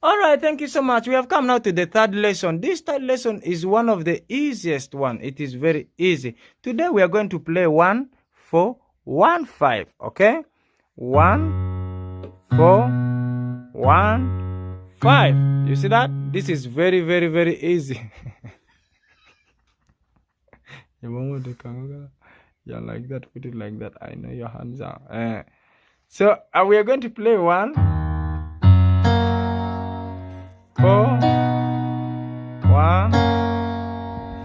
All right, thank you so much. We have come now to the third lesson. This third lesson is one of the easiest one. It is very easy. Today we are going to play one, four, one, five. Okay, one, four, one, five. You see that? This is very, very, very easy. yeah, like that. Put it like that. I know your hands are. Uh, so uh, we are going to play one.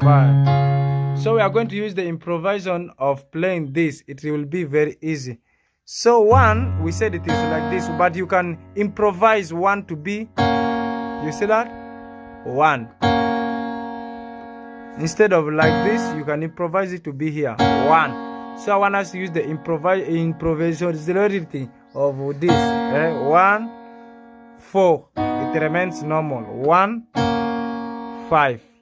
so we are going to use the improvisation of playing this it will be very easy. So one we said it is like this but you can improvise one to be you see that? One. Instead of like this you can improvise it to be here. One. So i want us to use the improvise improvisation of this eh? one four. It remains normal. One five.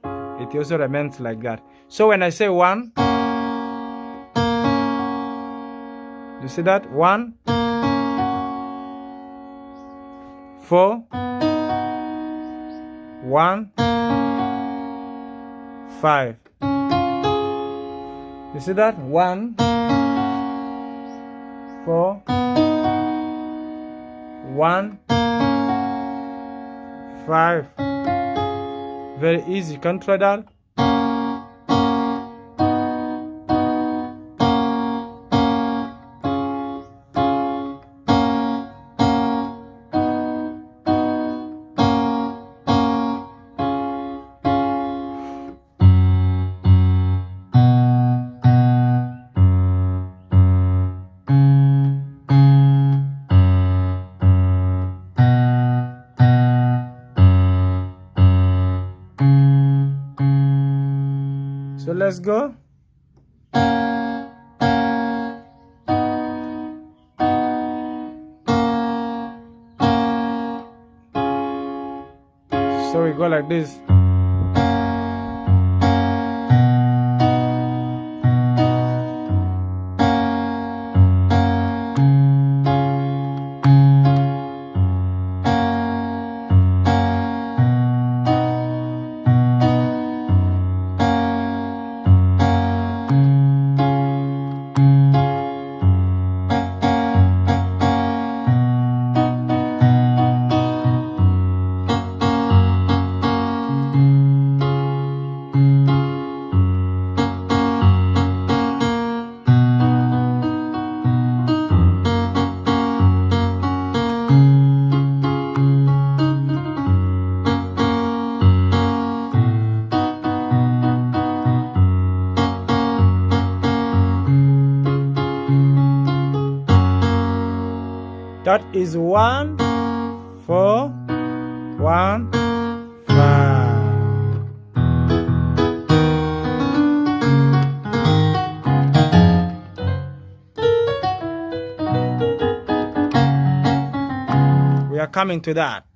It also remains like that. So when I say 1, you see that? 1, 4, 1, 5. You see that? 1, 4, 1, five. Very easy. Can So let's go. So we go like this. That is one, four, one, five. We are coming to that.